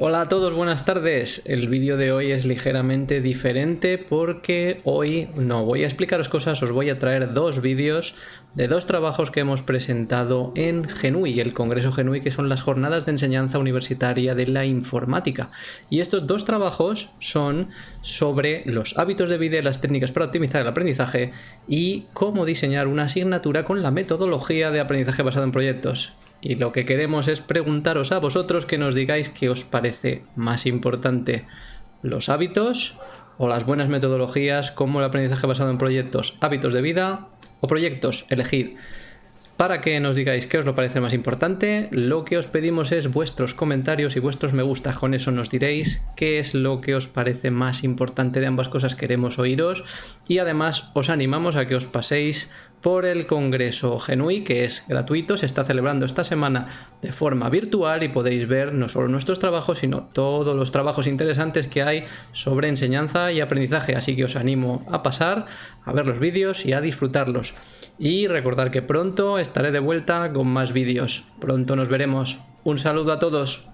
Hola a todos, buenas tardes. El vídeo de hoy es ligeramente diferente porque hoy no voy a explicaros cosas, os voy a traer dos vídeos de dos trabajos que hemos presentado en GENUI, el Congreso GENUI, que son las jornadas de enseñanza universitaria de la informática. Y estos dos trabajos son sobre los hábitos de vida y las técnicas para optimizar el aprendizaje y cómo diseñar una asignatura con la metodología de aprendizaje basado en proyectos. Y lo que queremos es preguntaros a vosotros que nos digáis qué os parece más importante, los hábitos o las buenas metodologías como el aprendizaje basado en proyectos, hábitos de vida o proyectos, elegid. Para que nos digáis qué os lo parece más importante, lo que os pedimos es vuestros comentarios y vuestros me gusta. Con eso nos diréis qué es lo que os parece más importante de ambas cosas. Queremos oíros y además os animamos a que os paséis por el Congreso Genui, que es gratuito, se está celebrando esta semana de forma virtual y podéis ver no solo nuestros trabajos, sino todos los trabajos interesantes que hay sobre enseñanza y aprendizaje. Así que os animo a pasar, a ver los vídeos y a disfrutarlos. Y recordar que pronto estaré de vuelta con más vídeos. Pronto nos veremos. Un saludo a todos.